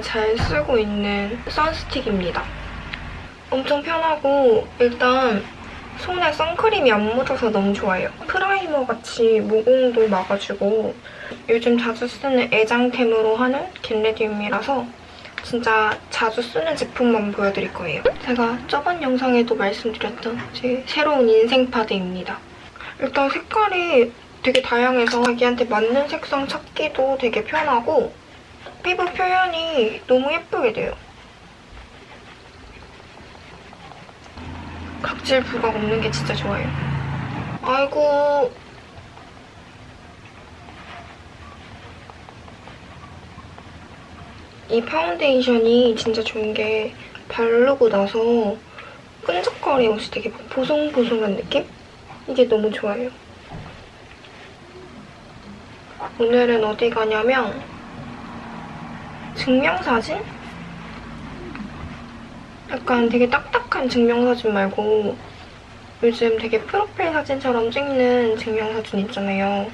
잘 쓰고 있는 sun stick입니다. 엄청 편하고 일단 손에 선크림이 안 묻어서 너무 좋아요. primer 같이 모공도 막아주고 요즘 자주 쓰는 애장템으로 하는 겟레디움이라서 진짜 자주 쓰는 제품만 보여드릴 거예요. 제가 저번 영상에도 말씀드렸던 제 새로운 인생 파데입니다. 일단 색깔이 되게 다양해서 자기한테 맞는 색상 찾기도 되게 편하고 피부 표현이 너무 예쁘게 돼요. 각질 부각 없는 게 진짜 좋아요. 아이고 이 파운데이션이 진짜 좋은 게 바르고 나서 끈적거리면서 되게 보송보송한 느낌? 이게 너무 좋아요. 오늘은 어디 가냐면 증명사진? 약간 되게 딱딱한 증명사진 말고 요즘 되게 프로필 사진처럼 찍는 증명사진 있잖아요.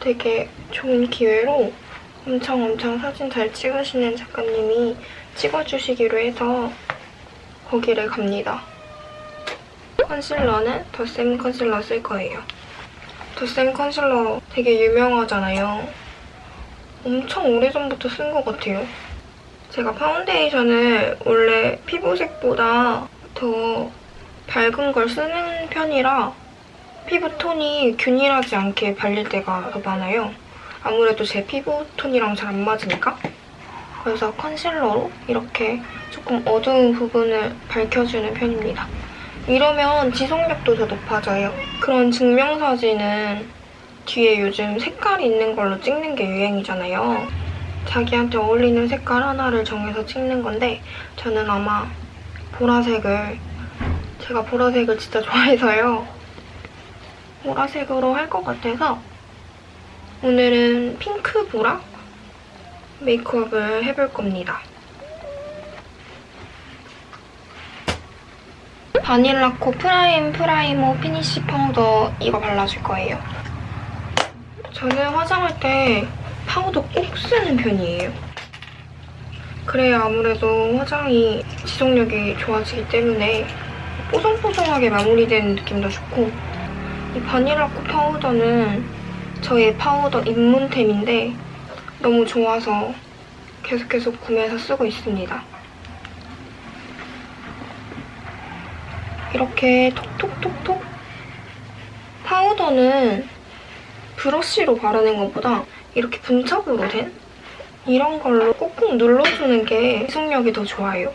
되게 좋은 기회로 엄청 엄청 사진 잘 찍으시는 작가님이 찍어주시기로 해서 거기를 갑니다. 컨실러는 더샘 컨실러 쓸 거예요. 더샘 컨실러 되게 유명하잖아요. 엄청 오래전부터 쓴 것 같아요. 제가 파운데이션을 원래 피부색보다 더 밝은 걸 쓰는 편이라 피부톤이 균일하지 않게 발릴 때가 더 많아요. 아무래도 제 피부톤이랑 잘 안 맞으니까. 그래서 concealer로 이렇게 조금 어두운 부분을 밝혀주는 편입니다. 이러면 지속력도 더 높아져요. 그런 증명사진은 뒤에 요즘 색깔이 있는 걸로 찍는 게 유행이잖아요. 자기한테 어울리는 색깔 하나를 정해서 찍는 건데 저는 아마 보라색을 제가 보라색을 진짜 좋아해서요. 보라색으로 할 것 같아서 오늘은 핑크 보라 메이크업을 해볼 겁니다. 바닐라코 prime primer finish 파우더 이거 발라줄 거예요. 저는 화장할 때 파우더 꼭 쓰는 편이에요. 그래야 아무래도 화장이 지속력이 좋아지기 때문에 뽀송뽀송하게 마무리되는 느낌도 좋고 이 바닐라코 파우더는 저의 파우더 입문템인데 너무 좋아서 계속해서 구매해서 쓰고 있습니다. 이렇게 톡톡톡톡 파우더는 브러쉬로 바르는 것보다 이렇게 분첩으로 된 이런 걸로 꾹꾹 눌러주는 게 지속력이 더 좋아요.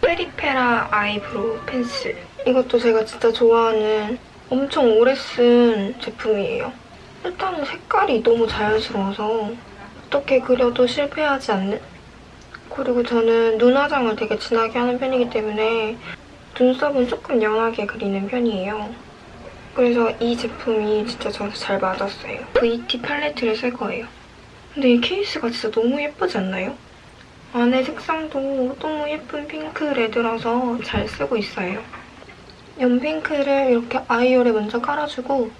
페리페라 eyebrow pencil. 이것도 제가 진짜 좋아하는 엄청 오래 쓴 제품이에요. 일단은 색깔이 너무 자연스러워서 어떻게 그려도 실패하지 않는? 그리고 저는 눈 화장을 되게 진하게 하는 편이기 때문에 눈썹은 조금 연하게 그리는 편이에요. 그래서 이 제품이 진짜 저한테 잘 맞았어요. VT 팔레트를 쓸 거예요. 근데 이 케이스가 진짜 너무 예쁘지 않나요? 안에 색상도 너무 예쁜 핑크 red라서 잘 쓰고 있어요. 연핑크를 이렇게 eye hole에 먼저 깔아주고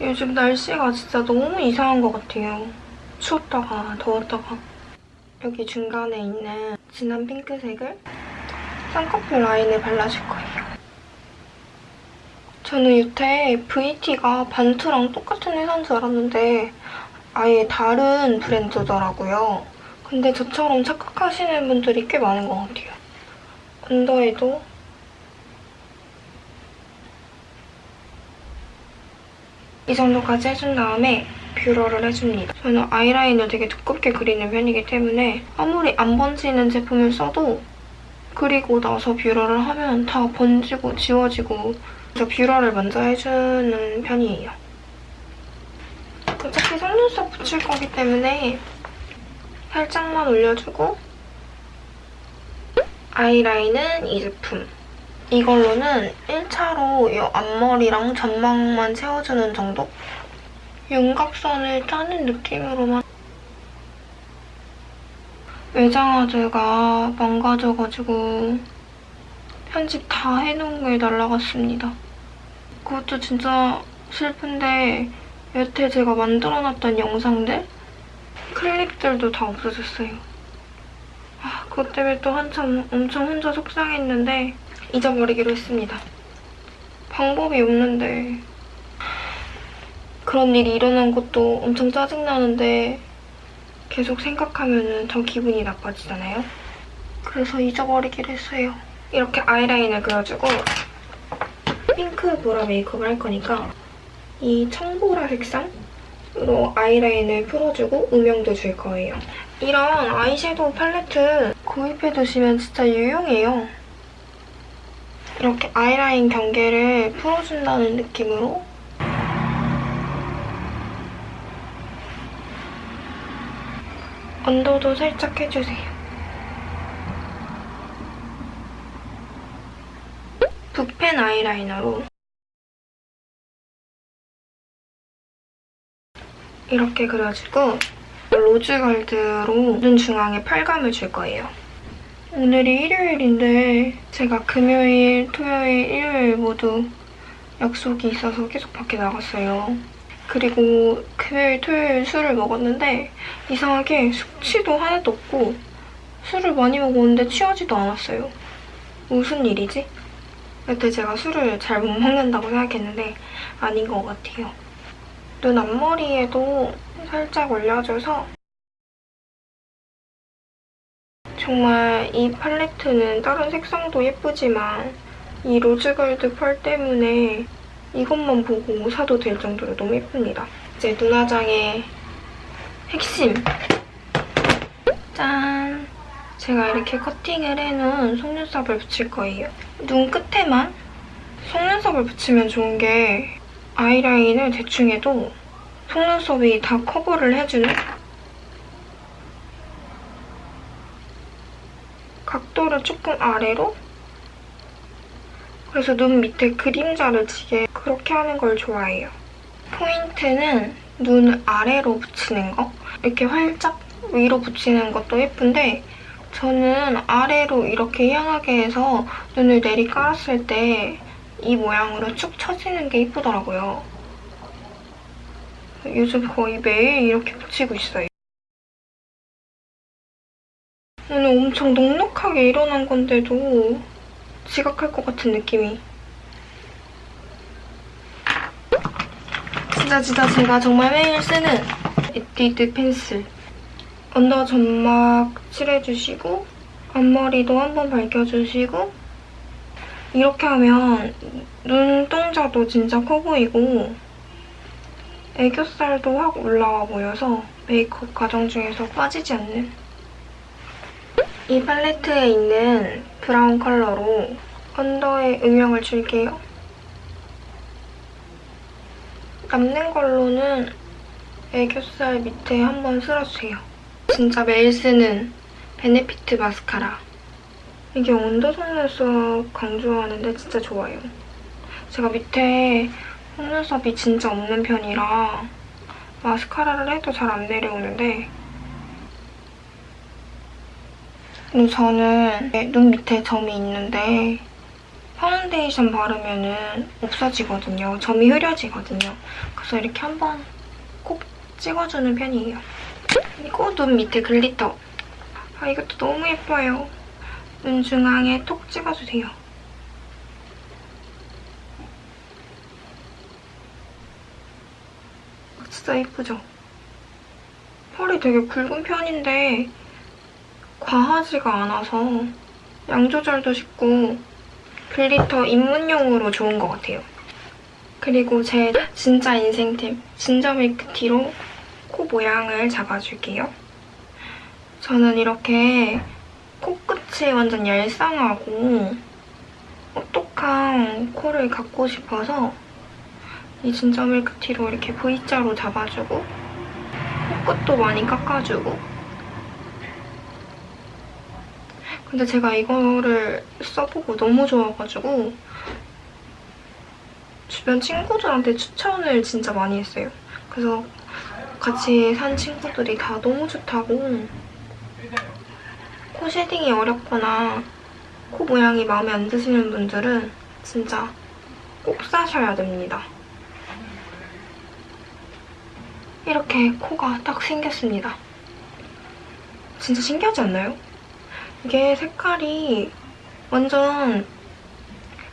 요즘 날씨가 진짜 너무 이상한 것 같아요. 추웠다가 더웠다가 여기 중간에 있는 진한 핑크색을 쌍꺼풀 라인에 발라줄 거예요. 저는 여태 VT가 반투랑 똑같은 회사인 줄 알았는데 아예 다른 브랜드더라고요. 근데 저처럼 착각하시는 분들이 꽤 많은 것 같아요. 언더에도 이 정도까지 해준 다음에 뷰러를 해줍니다. 저는 아이라인을 되게 두껍게 그리는 편이기 때문에 아무리 안 번지는 제품을 써도 그리고 나서 뷰러를 하면 다 번지고 지워지고 그래서 뷰러를 먼저 해주는 편이에요. 어차피 속눈썹 붙일 거기 때문에 살짝만 올려주고 아이라인은 이 제품. 이걸로는 1차로 이 앞머리랑 전망만 채워주는 정도? 윤곽선을 짜는 느낌으로만 외장하드가 망가져가지고 편집 다 해놓은 게 날라갔습니다. 그것도 진짜 슬픈데 여태 제가 만들어놨던 영상들, 클립들도 다 없어졌어요. 아, 그것 때문에 또 한참 엄청 혼자 속상했는데 잊어버리기로 했습니다. 방법이 없는데 그런 일이 일어난 것도 엄청 짜증나는데 계속 생각하면 더 기분이 나빠지잖아요. 그래서 잊어버리기로 했어요. 이렇게 아이라인을 그려주고 핑크 보라 메이크업을 할 거니까 이 청보라 색상으로 아이라인을 풀어주고 음영도 줄 거예요. 이런 아이섀도우 팔레트 구입해두시면 진짜 유용해요. 이렇게 아이라인 경계를 풀어준다는 느낌으로 언더도 살짝 해주세요. 붓펜 아이라이너로 이렇게 그려주고 로즈 걸드로 눈 중앙에 팔감을 줄 거예요. 오늘이 일요일인데 제가 금요일, 토요일, 일요일 모두 약속이 있어서 계속 밖에 나갔어요. 그리고 금요일, 토요일 술을 먹었는데 이상하게 숙취도 하나도 없고 술을 많이 먹었는데 취하지도 않았어요. 무슨 일이지? 여태 제가 술을 잘 못 먹는다고 생각했는데 아닌 것 같아요. 눈 앞머리에도 살짝 올려줘서 정말 이 팔레트는 다른 색상도 예쁘지만 이 rose gold 펄 때문에 이것만 보고 사도 될 정도로 너무 예쁩니다. 이제 눈화장의 핵심! 짠! 제가 이렇게 커팅을 해놓은 속눈썹을 붙일 거예요. 눈 끝에만 속눈썹을 붙이면 좋은 게 아이라인을 대충 해도 속눈썹이 다 커버를 해주는 각도를 조금 아래로 그래서 눈 밑에 그림자를 지게 그렇게 하는 걸 좋아해요. 포인트는 눈 아래로 붙이는 거 이렇게 활짝 위로 붙이는 것도 예쁜데 저는 아래로 이렇게 향하게 해서 눈을 내리 깔았을 때 이 모양으로 축 처지는 게 예쁘더라고요. 요즘 거의 매일 이렇게 붙이고 있어요. 오늘 엄청 넉넉하게 일어난 건데도 지각할 것 같은 느낌이. 진짜 진짜 제가 정말 매일 쓰는 에뛰드 pencil. under 점막 칠해주시고 앞머리도 한번 밝혀주시고 이렇게 하면 눈동자도 진짜 커 보이고 애교살도 확 올라와 보여서 메이크업 과정 중에서 빠지지 않는 이 팔레트에 있는 brown 컬러로 under에 음영을 줄게요. 남는 걸로는 애교살 밑에 한번 쓸어주세요. 진짜 매일 쓰는 베네피트 마스카라. 이게 온도 속눈썹 강조하는데 진짜 좋아요. 제가 밑에 속눈썹이 진짜 없는 편이라 마스카라를 해도 잘 안 내려오는데 그리고 저는 눈 밑에 점이 있는데 파운데이션 바르면 없어지거든요. 점이 흐려지거든요. 그래서 이렇게 한번 꼭 찍어주는 편이에요. 그리고 눈 밑에 glitter. 아 이것도 너무 예뻐요. 눈 중앙에 톡 찍어주세요. 진짜 예쁘죠? 펄이 되게 굵은 편인데 과하지가 않아서 양 조절도 쉽고 glitter 입문용으로 좋은 것 같아요. 그리고 제 진짜 인생템 진저 밀크티로 코 모양을 잡아줄게요. 저는 이렇게 코끝이 완전 얄쌍하고 오똑한 코를 갖고 싶어서 이 진저 밀크티로 이렇게 V자로 잡아주고 코끝도 많이 깎아주고 근데 제가 이거를 써보고 너무 좋아가지고 주변 친구들한테 추천을 진짜 많이 했어요. 그래서 같이 산 친구들이 다 너무 좋다고 코 shading이 어렵거나 코 모양이 마음에 안 드시는 분들은 진짜 꼭 사셔야 됩니다. 이렇게 코가 딱 생겼습니다. 진짜 신기하지 않나요? 이게 색깔이 완전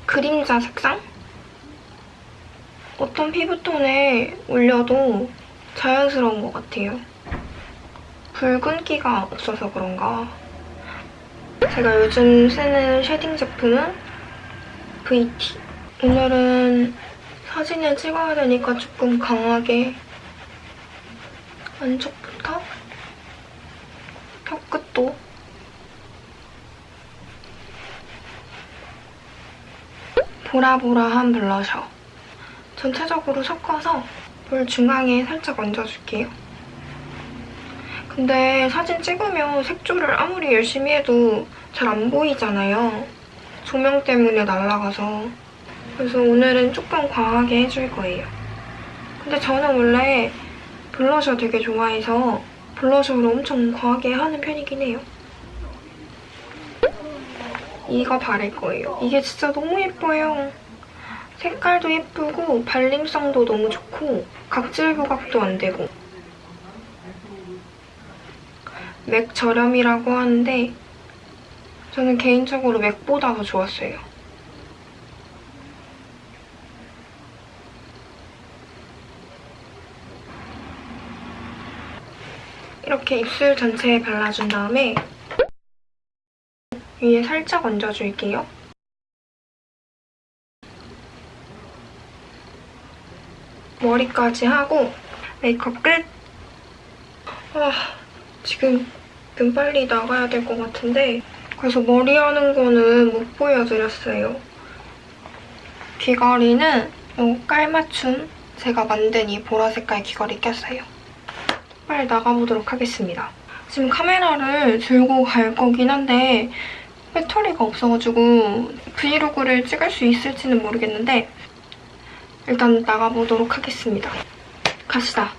그림자 색상? 어떤 피부톤에 올려도 자연스러운 것 같아요. 붉은기가 없어서 그런가. 제가 요즘 쓰는 shading 제품은 VT. 오늘은 사진을 찍어야 되니까 조금 강하게 안쪽부터 턱끝도 보라보라한 블러셔. 전체적으로 섞어서 볼 중앙에 살짝 얹어줄게요. 근데 사진 찍으면 색조를 아무리 열심히 해도 잘 안 보이잖아요. 조명 때문에 날아가서. 그래서 오늘은 조금 과하게 해줄 거예요. 근데 저는 원래 블러셔 되게 좋아해서 블러셔를 엄청 과하게 하는 편이긴 해요. 이거 바를 거예요. 이게 진짜 너무 예뻐요. 색깔도 예쁘고 발림성도 너무 좋고 각질 부각도 안 되고 맥 저렴이라고 하는데 저는 개인적으로 맥보다 더 좋았어요. 이렇게 입술 전체에 발라준 다음에 위에 살짝 얹어줄게요. 머리까지 하고 메이크업 끝! 아, 지금 좀 빨리 나가야 될 것 같은데 그래서 머리 하는 거는 못 보여드렸어요. 귀걸이는 이 깔맞춤 제가 만든 이 보라 색깔 귀걸이 꼈어요. 빨리 나가보도록 하겠습니다. 지금 카메라를 들고 갈 거긴 한데 배터리가 없어가지고 브이로그를 찍을 수 있을지는 모르겠는데 일단 나가보도록 하겠습니다. 갑시다.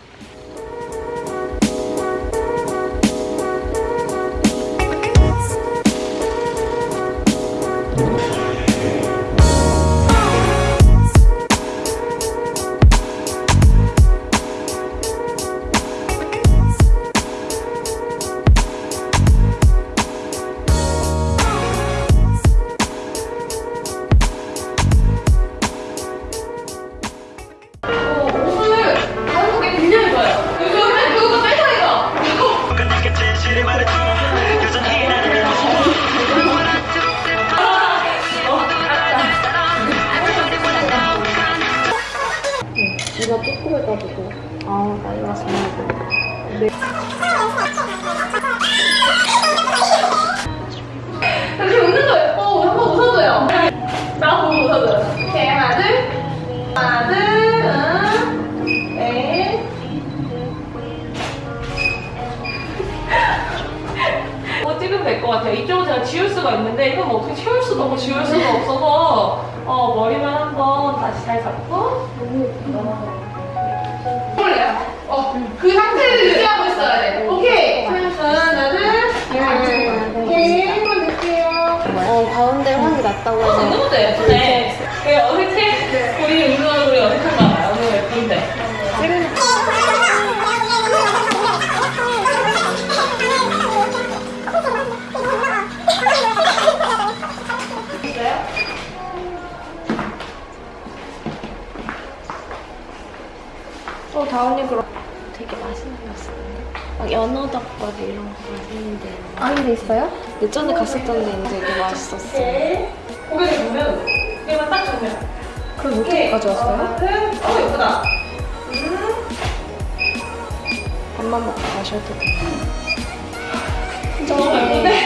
어, 해서 너무 예쁜데 왜 어색해? 우리 운동하는 우리 어색한가 봐요. 너무 예쁜데 어, 다은이 그럼 되게 맛있는 거 있었는데? 막 연어 덮밥 이런 거 맛있는데 아, 근데 있어요? 예전에 갔었던 데는 되게 맛있었어. 고개를 보면 얘만 딱 정면. 그럼 어떻게 가져왔어요? 어, 예쁘다. 밥만 먹고 가셔도 돼요. 너무 예쁘네.